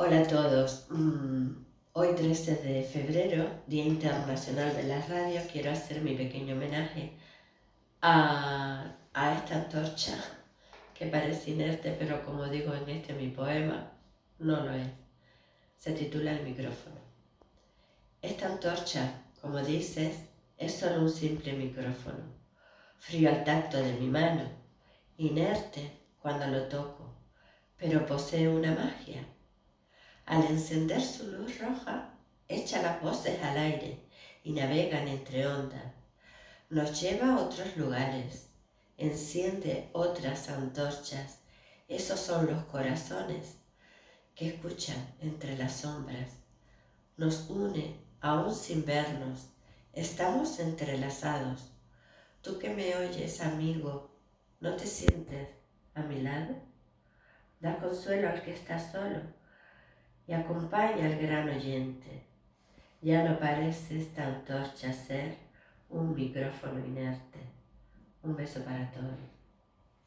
Hola a todos. Mm, hoy 13 de febrero, Día Internacional de la Radio, quiero hacer mi pequeño homenaje a, esta antorcha que parece inerte, pero como digo en este mi poema, no lo es. Se titula El micrófono. Esta antorcha, como dices, es solo un simple micrófono, frío al tacto de mi mano, inerte cuando lo toco, pero posee una magia al encender su luz roja, echa las voces al aire y navegan entre ondas. Nos lleva a otros lugares, enciende otras antorchas. Esos son los corazones que escuchan entre las sombras. Nos une aún sin vernos. Estamos entrelazados. Tú que me oyes, amigo, ¿no te sientes a mi lado? Da consuelo al que está solo y acompaña al gran oyente. Ya no parece esta antorcha ser un micrófono inerte. Un beso para todos.